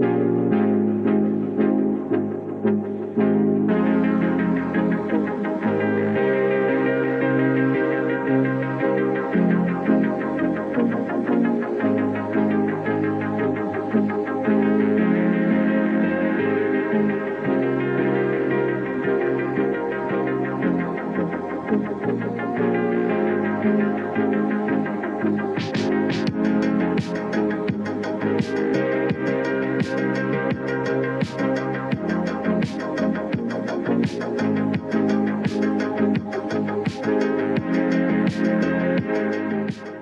うん。We'll be right back.